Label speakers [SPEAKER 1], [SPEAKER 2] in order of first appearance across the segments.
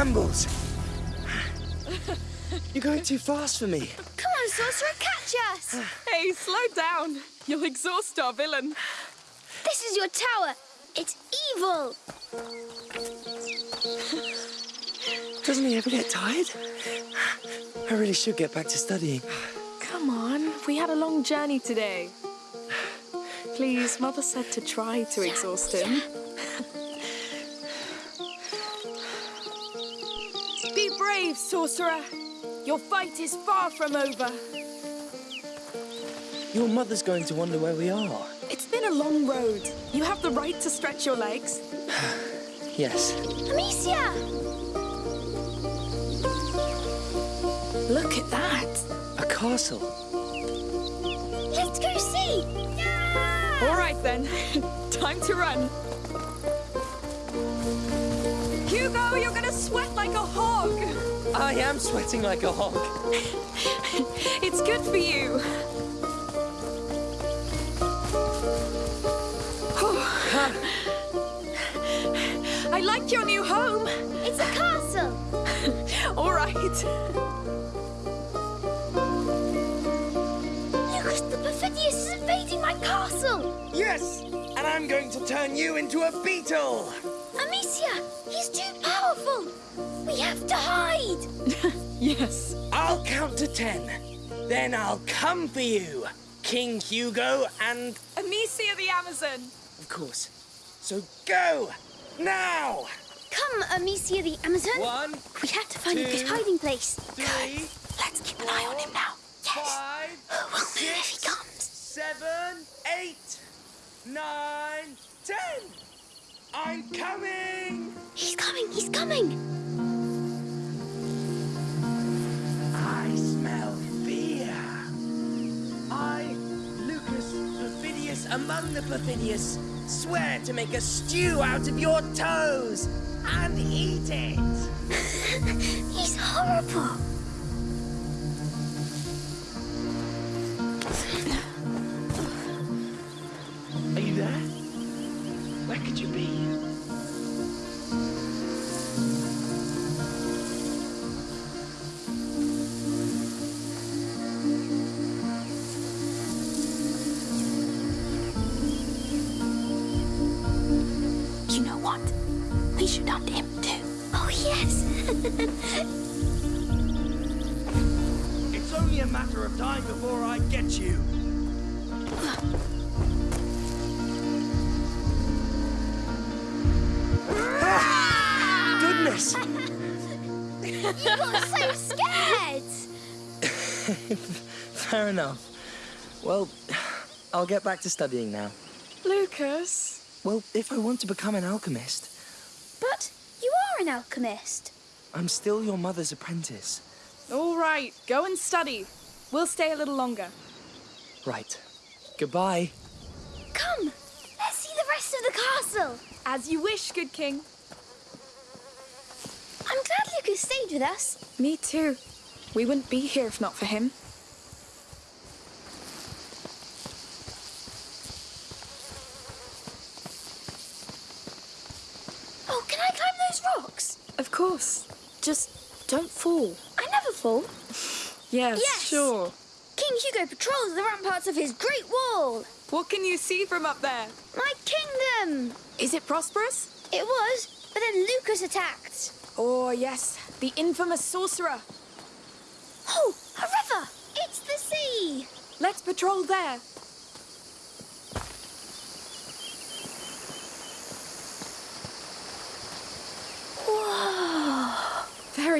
[SPEAKER 1] brambles. You're going too fast for me.
[SPEAKER 2] Come on, Sorcerer, catch us!
[SPEAKER 3] Hey, slow down. You'll exhaust our villain.
[SPEAKER 2] This is your tower. It's evil.
[SPEAKER 1] Doesn't he ever get tired? I really should get back to studying.
[SPEAKER 3] Come on, we had a long journey today. Please, Mother said to try to exhaust him. Be sorcerer. Your fight is far from over.
[SPEAKER 1] Your mother's going to wonder where we are.
[SPEAKER 3] It's been a long road. You have the right to stretch your legs.
[SPEAKER 1] Yes.
[SPEAKER 2] Amicia!
[SPEAKER 3] Look at that.
[SPEAKER 1] A castle.
[SPEAKER 2] Let's go see!
[SPEAKER 3] All right then, time to run. Hugo, you're gonna sweat like a hog.
[SPEAKER 1] I am sweating like a hog.
[SPEAKER 3] It's good for you. I like your new home.
[SPEAKER 2] It's a castle.
[SPEAKER 3] All right.
[SPEAKER 2] Lucas the Perfidious is invading my castle.
[SPEAKER 1] Yes! And I'm going to turn you into a beetle!
[SPEAKER 2] Amicia, he's too powerful. We have to hide.
[SPEAKER 3] Yes.
[SPEAKER 1] I'll count to ten. Then I'll come for you, King Hugo, and
[SPEAKER 3] Amicia the Amazon.
[SPEAKER 1] of course. So go! Now!
[SPEAKER 2] Come, Amicia the Amazon.
[SPEAKER 1] One,
[SPEAKER 2] We have to find
[SPEAKER 1] two,
[SPEAKER 2] a good hiding place.
[SPEAKER 1] three,
[SPEAKER 3] Let's keep an eye on him now.
[SPEAKER 1] five, oh,
[SPEAKER 2] We'll move if he comes.
[SPEAKER 1] seven, eight, nine, ten! I'm coming!
[SPEAKER 2] He's coming, he's coming.
[SPEAKER 1] I smell fear. I, Lucas Perfidious among the Perfidious, swear to make a stew out of your toes and eat it.
[SPEAKER 2] He's horrible.
[SPEAKER 1] It's only a matter of time before I get you. Goodness!
[SPEAKER 2] you got so scared.
[SPEAKER 1] Fair enough. Well, I'll get back to studying now.
[SPEAKER 3] Lucas.
[SPEAKER 1] Well, if I want to become an alchemist,
[SPEAKER 2] But you are an alchemist.
[SPEAKER 1] I'm still your mother's apprentice.
[SPEAKER 3] All right, go and study. We'll stay a little longer.
[SPEAKER 1] Right. Goodbye.
[SPEAKER 2] Come, let's see the rest of the castle.
[SPEAKER 3] As you wish, good king.
[SPEAKER 2] I'm glad Lucas stayed with us.
[SPEAKER 3] Me too. We wouldn't be here if not for him.
[SPEAKER 2] Oh, can I climb those rocks?
[SPEAKER 3] Of course. Just don't fall.
[SPEAKER 2] I never fall.
[SPEAKER 3] Yes,
[SPEAKER 2] Yes!
[SPEAKER 3] sure.
[SPEAKER 2] King Hugo patrols the ramparts of his great wall.
[SPEAKER 3] What can you see from up there?
[SPEAKER 2] My kingdom.
[SPEAKER 3] Is it prosperous?
[SPEAKER 2] It was, but then Lucas attacked.
[SPEAKER 3] Oh, yes. The infamous sorcerer.
[SPEAKER 2] Oh, a river. It's the sea.
[SPEAKER 3] Let's patrol there.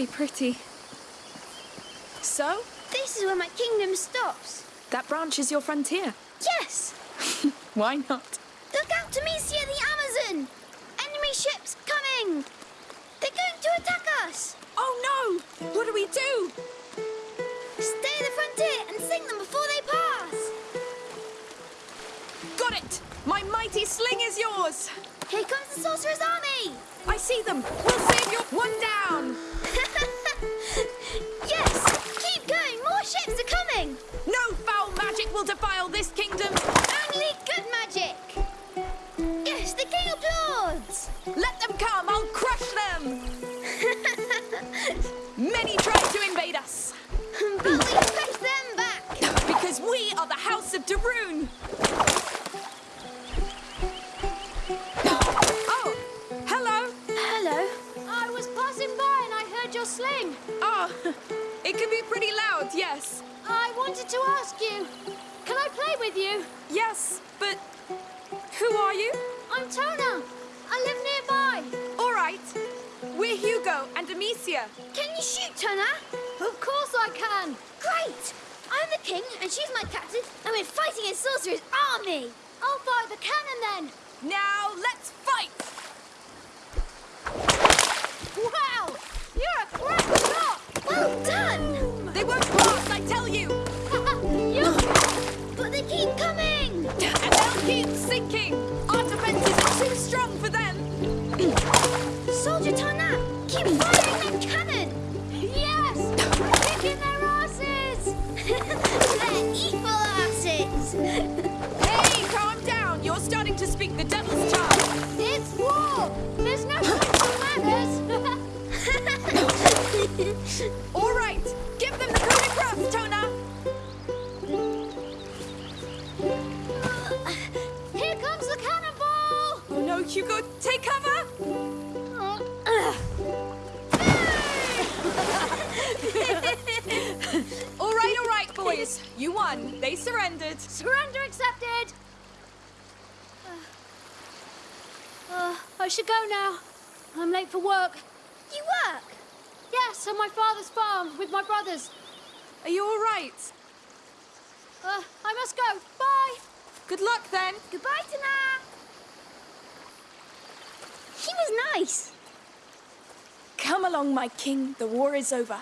[SPEAKER 3] Very pretty. So,
[SPEAKER 2] This is where my kingdom stops.
[SPEAKER 3] that branch is your frontier.
[SPEAKER 2] Yes.
[SPEAKER 3] Why not?
[SPEAKER 2] Look out, Amicia the Amazon. Enemy ships coming. They're going to attack us.
[SPEAKER 3] Oh no! What do we do?
[SPEAKER 2] Stay at the frontier and sing them before they pass.
[SPEAKER 3] Got it! My mighty sling is yours!
[SPEAKER 2] Here comes the sorcerer's army.
[SPEAKER 3] I see them! We'll save your one down!
[SPEAKER 2] Yes, I wanted to ask you. Can I play with you?
[SPEAKER 3] yes, but who are you?
[SPEAKER 2] I'm Tona. I live nearby.
[SPEAKER 3] All right. We're Hugo and Amicia.
[SPEAKER 2] Can you shoot, Tona? Of course I can. Great. I'm the king, and she's my captain, and we're fighting a sorcerer's army. I'll fire the cannon then.
[SPEAKER 3] Now let's fight!
[SPEAKER 2] Wow! You're a. Well done.
[SPEAKER 3] They won't pass, I tell you. Take cover! All right, all right, boys. You won. They surrendered.
[SPEAKER 2] Surrender accepted! Uh, I should go now. I'm late for work. You work? Yes, on my father's farm with my brothers.
[SPEAKER 3] Are you all right?
[SPEAKER 2] Uh, I must go. Bye.
[SPEAKER 3] Good luck then.
[SPEAKER 2] Goodbye, Tana. He was nice.
[SPEAKER 3] Come along, my king. The war is over.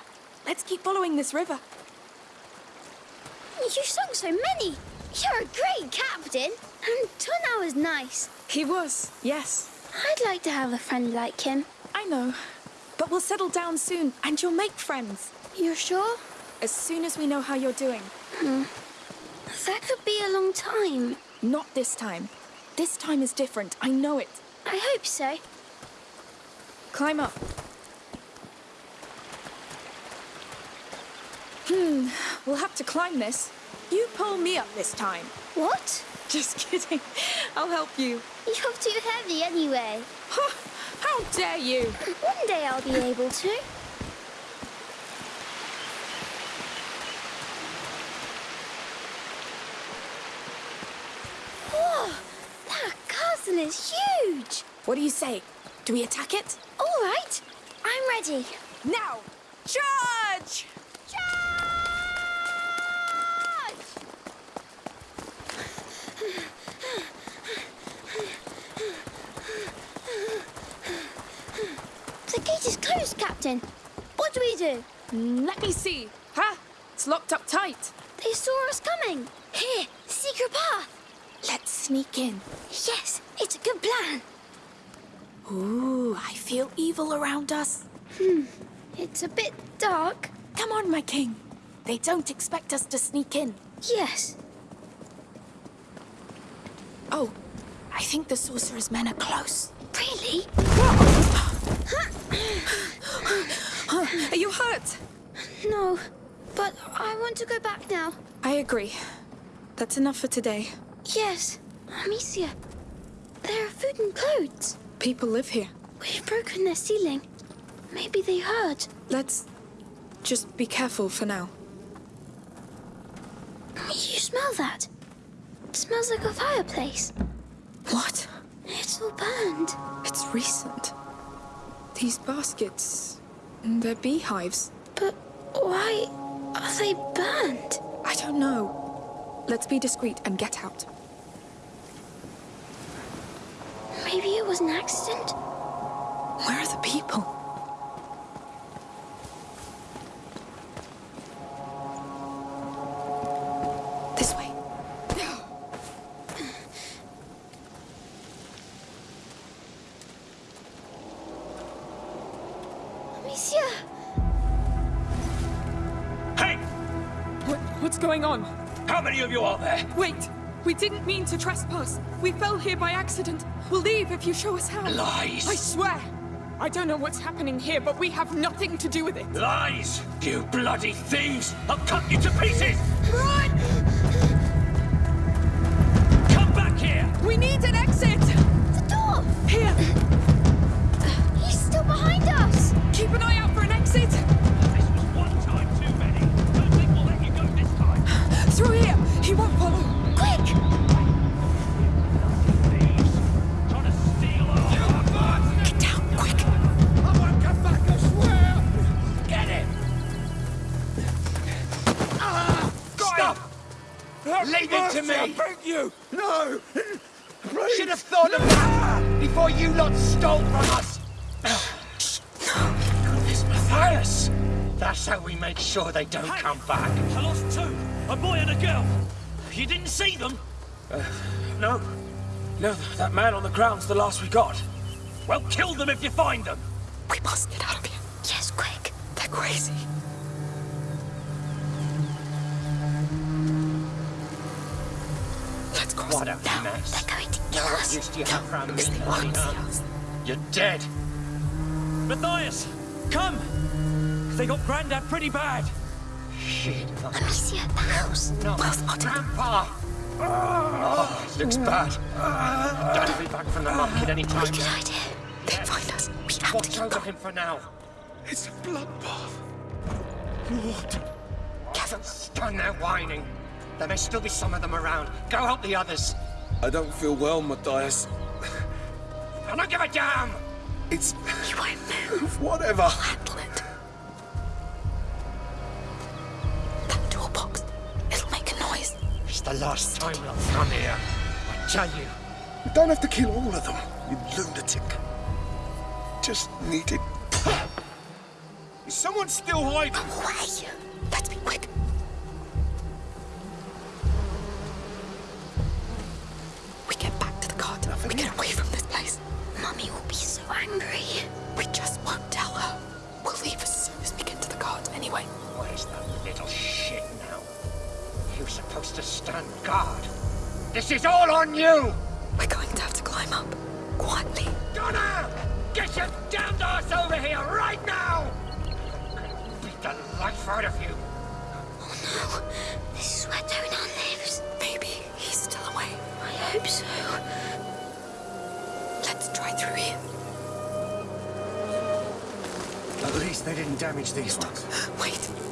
[SPEAKER 3] Let's keep following this river.
[SPEAKER 2] You sung so many. You're a great captain. And Tana was nice.
[SPEAKER 3] He was, yes.
[SPEAKER 2] I'd like to have a friend like him.
[SPEAKER 3] I know. But we'll settle down soon, and you'll make friends.
[SPEAKER 2] You're sure?
[SPEAKER 3] As soon as we know how you're doing. Hmm.
[SPEAKER 2] That could be a long time.
[SPEAKER 3] Not this time. This time is different. I know it.
[SPEAKER 2] I hope so.
[SPEAKER 3] Climb up. Hmm, we'll have to climb this. You pull me up this time.
[SPEAKER 2] What?
[SPEAKER 3] Just kidding. I'll help you.
[SPEAKER 2] You're too heavy anyway.
[SPEAKER 3] How dare you?
[SPEAKER 2] One day I'll be able to. Whoa! That castle is huge!
[SPEAKER 3] What do you say? Do we attack it?
[SPEAKER 2] All right, I'm ready.
[SPEAKER 3] Now! Charge!
[SPEAKER 2] Charge! The gate is closed, Captain. What do we do?
[SPEAKER 3] Mm, Let me see. Huh? It's locked up tight.
[SPEAKER 2] They saw us coming. Here, secret path.
[SPEAKER 3] Let's sneak in.
[SPEAKER 2] Yes, it's a good plan.
[SPEAKER 3] Ooh, I feel evil around us.
[SPEAKER 2] Hmm, it's a bit dark.
[SPEAKER 3] Come on, my king. They don't expect us to sneak in.
[SPEAKER 2] Yes.
[SPEAKER 3] Oh, I think the sorcerer's men are close.
[SPEAKER 2] Really?
[SPEAKER 3] Are you hurt?
[SPEAKER 2] No, but I want to go back now.
[SPEAKER 3] I agree. That's enough for today.
[SPEAKER 2] Yes, Amicia. There are food and clothes.
[SPEAKER 3] People live here.
[SPEAKER 2] We've broken their ceiling. Maybe they heard.
[SPEAKER 3] Let's just be careful for now.
[SPEAKER 2] You smell that? It smells like a fireplace.
[SPEAKER 3] What?
[SPEAKER 2] It's all burned.
[SPEAKER 3] It's recent. These baskets, they're beehives.
[SPEAKER 2] But why are they burned?
[SPEAKER 3] I don't know. Let's be discreet and get out.
[SPEAKER 2] Maybe it was an accident?
[SPEAKER 3] Where are the people? This way.
[SPEAKER 2] Amicia!
[SPEAKER 4] Hey!
[SPEAKER 3] What, what's going on?
[SPEAKER 4] How many of you are there?
[SPEAKER 3] Wait! We didn't mean to trespass. We fell here by accident. We'll leave if you show us how.
[SPEAKER 4] Lies!
[SPEAKER 5] I swear! I don't know what's happening here, but we have nothing to do with it.
[SPEAKER 4] Lies! You bloody thieves! I'll cut you to pieces!
[SPEAKER 5] Run!
[SPEAKER 4] Come back here!
[SPEAKER 5] We need an
[SPEAKER 4] That's how we make sure they don't come back.
[SPEAKER 6] I lost two, a boy and a girl. You didn't see them?
[SPEAKER 7] Uh, no. No, that man on the ground's the last we got.
[SPEAKER 6] Well, kill them if you find them.
[SPEAKER 3] We must get out of here.
[SPEAKER 2] Yes, quick.
[SPEAKER 3] They're crazy. Let's cross
[SPEAKER 4] What a
[SPEAKER 2] No,
[SPEAKER 4] mess.
[SPEAKER 2] they're going to kill
[SPEAKER 4] Now what
[SPEAKER 2] us.
[SPEAKER 4] use do you have from me,
[SPEAKER 3] because they won't see us.
[SPEAKER 4] You're dead.
[SPEAKER 6] Matthias, come! They got Grandad pretty bad.
[SPEAKER 4] Shit.
[SPEAKER 2] Amicia at the house.
[SPEAKER 4] No, Grandpa! Oh, this looks mm. bad. Dad will be back from the market any time
[SPEAKER 2] Good
[SPEAKER 4] now.
[SPEAKER 2] idea.
[SPEAKER 3] They find us. We have to
[SPEAKER 4] Watch
[SPEAKER 3] keep
[SPEAKER 4] over
[SPEAKER 3] going.
[SPEAKER 4] him for now.
[SPEAKER 7] It's a bloodbath. Lord.
[SPEAKER 4] Don't stand there whining. There may still be some of them around. Go help the others.
[SPEAKER 7] I don't feel well, Matthias.
[SPEAKER 4] I don't give a damn!
[SPEAKER 7] It's...
[SPEAKER 3] You won't move.
[SPEAKER 7] whatever.
[SPEAKER 4] The last time they'll come here. I tell you.
[SPEAKER 7] You don't have to kill all of them, you lunatic. Just needed... Is someone still hiding?
[SPEAKER 3] Come away. Let's be quick. We get back to the cart. we get away from this place.
[SPEAKER 2] Mummy will be so angry.
[SPEAKER 4] Stand guard. This is all on you!
[SPEAKER 3] We're going to have to climb up. Quietly.
[SPEAKER 4] Donna! Get your damned ass over here right now! I'll Beat the life out of you.
[SPEAKER 2] Oh no. This is where Donan lives.
[SPEAKER 3] Maybe he's still away.
[SPEAKER 2] I hope so.
[SPEAKER 3] Let's try through here.
[SPEAKER 4] At least they didn't damage these ones.
[SPEAKER 3] Wait.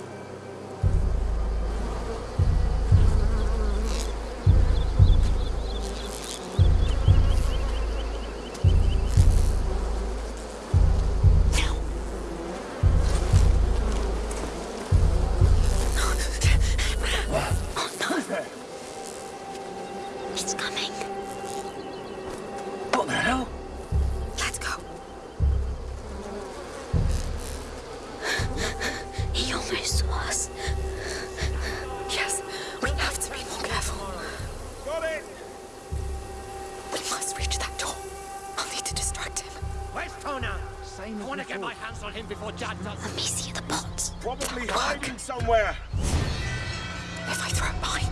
[SPEAKER 4] Where's Tona? I want to get my hands on him before Dad does.
[SPEAKER 2] Let me see the bots.
[SPEAKER 7] Probably hiding somewhere.
[SPEAKER 3] If I throw it behind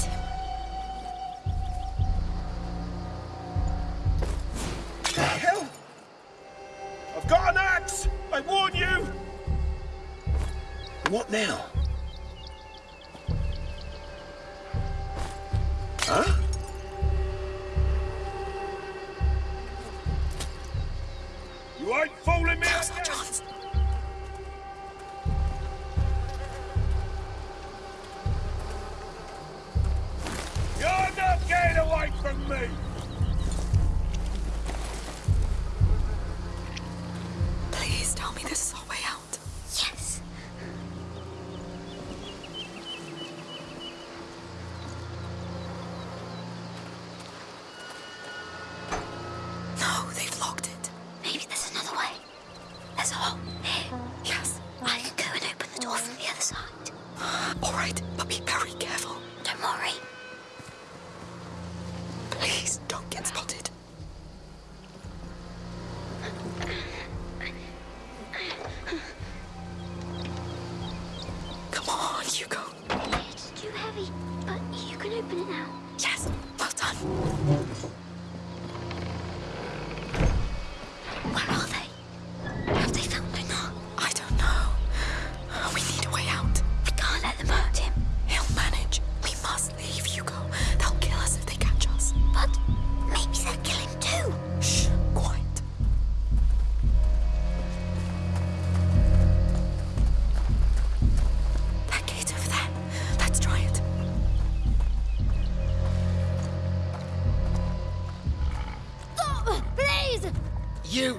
[SPEAKER 2] side.
[SPEAKER 3] All right, but be very careful.
[SPEAKER 2] Don't worry.
[SPEAKER 3] Please don't get spotted.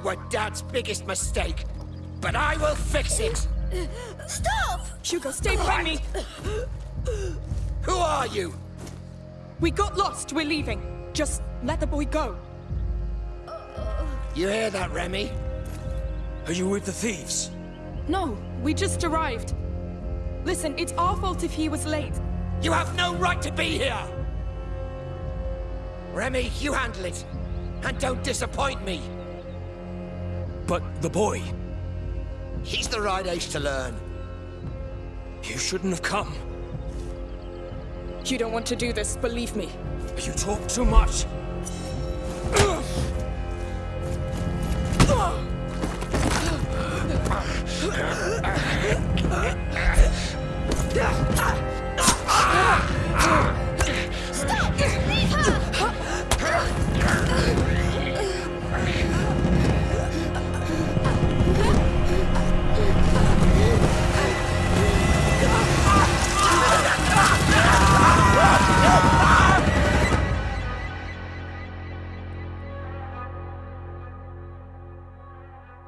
[SPEAKER 4] Were Dad's biggest mistake, but I will fix it.
[SPEAKER 2] Stop!
[SPEAKER 5] Hugo, stay by me.
[SPEAKER 4] Who are you?
[SPEAKER 3] We got lost. We're leaving. Just let the boy go.
[SPEAKER 4] You hear that, Remy?
[SPEAKER 6] Are you with the thieves?
[SPEAKER 3] No, we just arrived. Listen, it's our fault if he was late.
[SPEAKER 4] You have no right to be here! Remy, you handle it. And don't disappoint me.
[SPEAKER 6] But the boy,
[SPEAKER 4] He's the right age to learn.
[SPEAKER 6] you shouldn't have come.
[SPEAKER 3] You don't want to do this, believe me.
[SPEAKER 6] You talk too much.